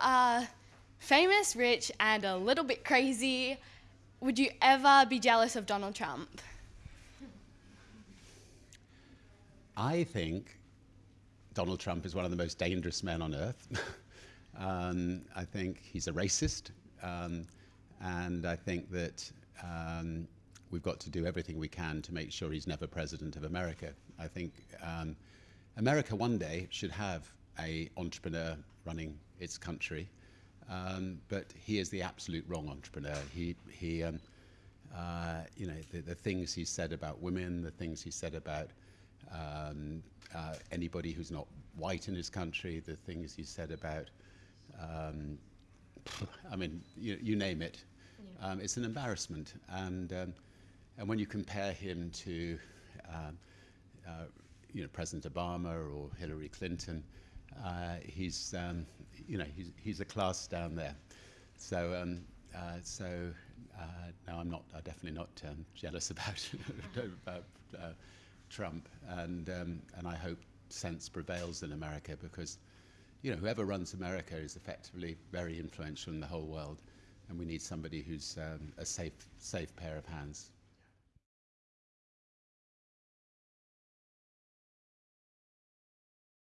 are famous, rich, and a little bit crazy. Would you ever be jealous of Donald Trump? I think Donald Trump is one of the most dangerous men on earth. um, I think he's a racist. Um, and I think that um, we've got to do everything we can to make sure he's never president of America. I think um, America one day should have a entrepreneur running its country, um, but he is the absolute wrong entrepreneur. He, he um, uh, you know, the, the things he said about women, the things he said about um, uh, anybody who's not white in his country, the things he said about, um, I mean, you, you name it. Yeah. Um, it's an embarrassment. And, um, and when you compare him to, um, uh, you know, President Obama or Hillary Clinton, uh, he's, um, you know, he's, he's a class down there. So, um, uh, so uh, no, I'm not, I'm definitely not um, jealous about, about uh, Trump, and um, and I hope sense prevails in America because, you know, whoever runs America is effectively very influential in the whole world, and we need somebody who's um, a safe safe pair of hands.